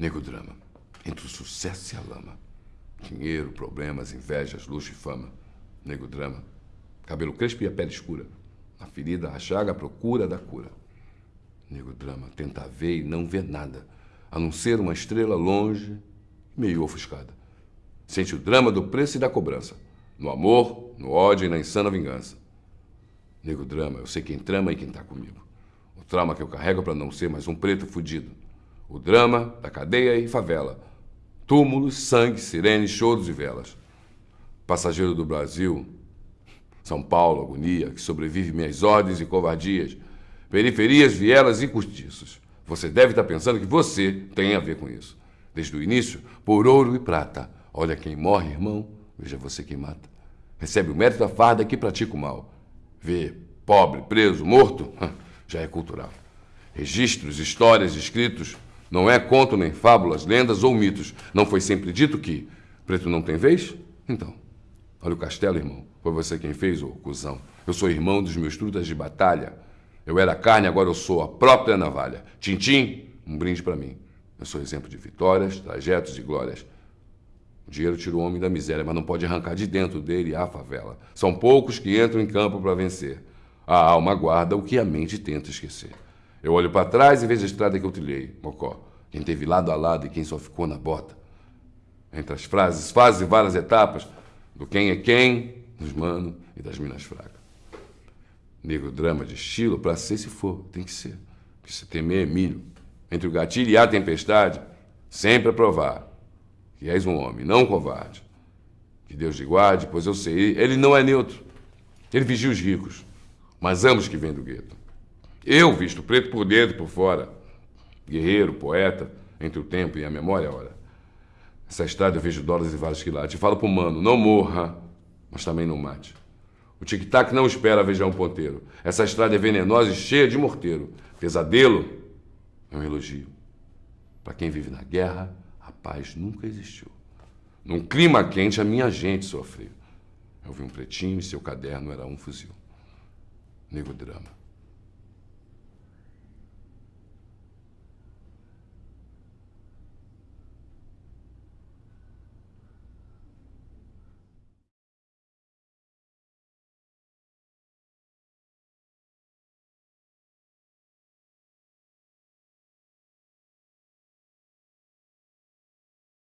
Nego drama. Entre o sucesso e a lama. Dinheiro, problemas, invejas, luxo e fama. Nego drama. Cabelo crespo e a pele escura. A ferida, a chaga, a procura da cura. Nego drama. Tenta ver e não vê nada. A não ser uma estrela longe, meio ofuscada. Sente o drama do preço e da cobrança. No amor, no ódio e na insana vingança. Nego drama, eu sei quem trama e quem tá comigo. O trauma que eu carrego para não ser mais um preto fudido. O drama da cadeia e favela. Túmulos, sangue, sirenes, choros e velas. Passageiro do Brasil, São Paulo, agonia, que sobrevive minhas ordens e covardias. Periferias, vielas e cortiços. Você deve estar pensando que você tem a ver com isso. Desde o início, por ouro e prata. Olha quem morre, irmão, veja você quem mata. Recebe o mérito da farda que pratica o mal. Vê pobre, preso, morto, já é cultural. Registros, histórias, escritos, não é conto nem fábulas, lendas ou mitos. Não foi sempre dito que preto não tem vez? Então, olha o castelo, irmão. Foi você quem fez, ô cuzão. Eu sou irmão dos meus trutas de batalha. Eu era carne, agora eu sou a própria navalha. Tintim, um brinde para mim. Eu sou exemplo de vitórias, trajetos e glórias. O dinheiro tira o homem da miséria, mas não pode arrancar de dentro dele a favela. São poucos que entram em campo para vencer. A alma guarda o que a mente tenta esquecer. Eu olho para trás e vejo a estrada que eu trilhei, Mocó. Quem teve lado a lado e quem só ficou na bota. Entre as frases, fases e várias etapas do quem é quem, dos manos e das minas fracas. Negro drama de estilo, para ser se for, tem que ser. Porque se temer é milho. Entre o gatilho e a tempestade, sempre a provar que és um homem, não um covarde. Que Deus te guarde, pois eu sei, ele não é neutro. Ele vigia os ricos, mas ambos que vêm do gueto. Eu visto preto por dentro e por fora. Guerreiro, poeta, entre o tempo e a memória, ora. Essa estrada eu vejo dólares e vários quilates. Falo pro mano, não morra, mas também não mate. O tic-tac não espera vejar um ponteiro. Essa estrada é venenosa e cheia de morteiro. Pesadelo é um elogio. Para quem vive na guerra, a paz nunca existiu. Num clima quente, a minha gente sofreu. Eu vi um pretinho e seu caderno era um fuzil. Nego drama.